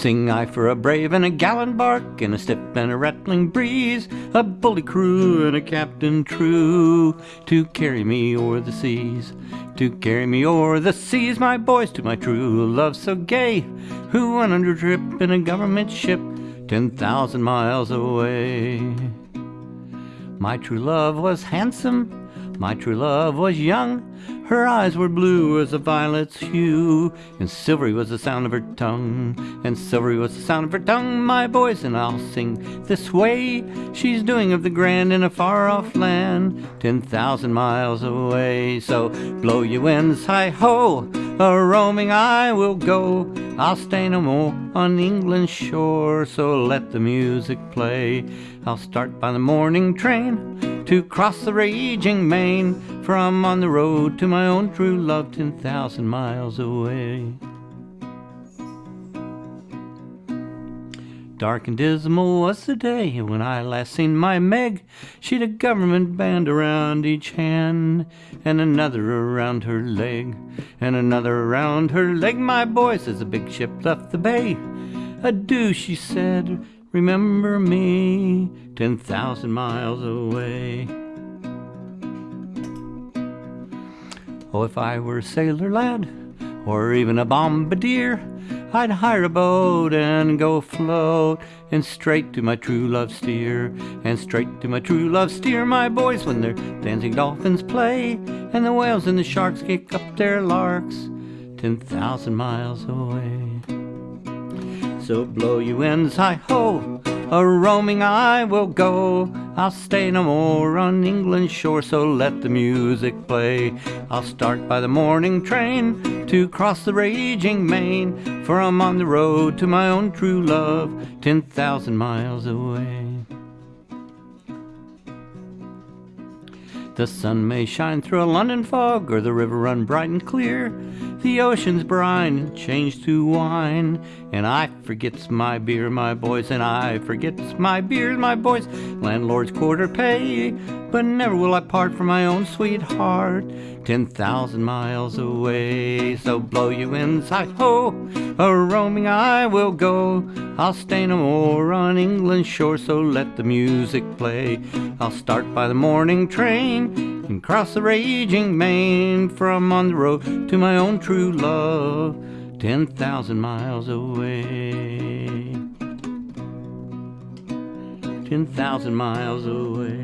Sing I for a brave and a gallant bark, and a step and a rattling breeze, a bully crew and a captain true, to carry me o'er the seas, to carry me o'er the seas, my boys, to my true love so gay, who went under trip in a government ship ten thousand miles away. My true love was handsome, my true love was young, her eyes were blue as a violet's hue, and silvery was the sound of her tongue, and silvery was the sound of her tongue, my boys, and I'll sing this way. She's doing of the grand in a far off land, ten thousand miles away. So blow your winds, hi ho, a roaming I will go. I'll stay no more on England's shore, so let the music play. I'll start by the morning train to cross the raging main from on the road to my own true love ten thousand miles away. Dark and dismal was the day when I last seen my Meg. She'd a government band around each hand, and another around her leg, and another around her leg. My boys, as the big ship left the bay, adieu, she said, remember me ten thousand miles away. Oh, if I were a sailor lad, or even a bombardier, I'd hire a boat and go float, and straight to my true love steer, and straight to my true love steer, my boys, when their dancing dolphins play, and the whales and the sharks kick up their larks, ten thousand miles away. So blow you winds, hi ho, a roaming I will go. I'll stay no more on England's shore, so let the music play. I'll start by the morning train to cross the raging main, for I'm on the road to my own true love, ten thousand miles away. The sun may shine through a London fog, or the river run bright and clear. The ocean's brine changed to wine, and I forgets my beer, my boys, and I forgets my beer, my boys. Landlord's quarter pay, but never will I part from my own sweetheart, ten thousand miles away. So blow you hi ho, a roaming I will go. I'll stay no more on England's shore, so let the music play. I'll start by the morning train and cross the raging main from on the road to my own true love, ten thousand miles away. Ten thousand miles away.